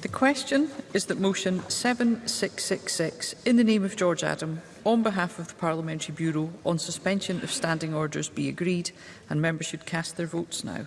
The question is that motion 7666 in the name of George Adam on behalf of the Parliamentary Bureau on suspension of standing orders be agreed and members should cast their votes now.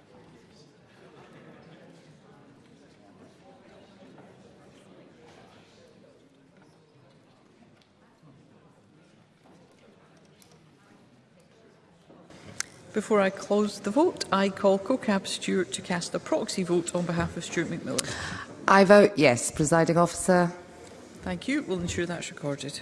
Before I close the vote, I call CoCab Stewart to cast a proxy vote on behalf of Stuart McMillan. I vote yes, presiding officer. Thank you. We'll ensure that's recorded.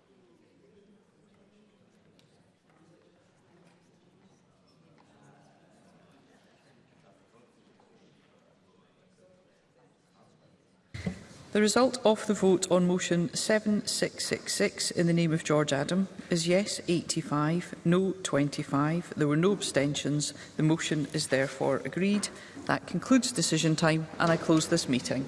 The result of the vote on motion 7666 in the name of George Adam is yes 85, no 25. There were no abstentions. The motion is therefore agreed. That concludes decision time and I close this meeting.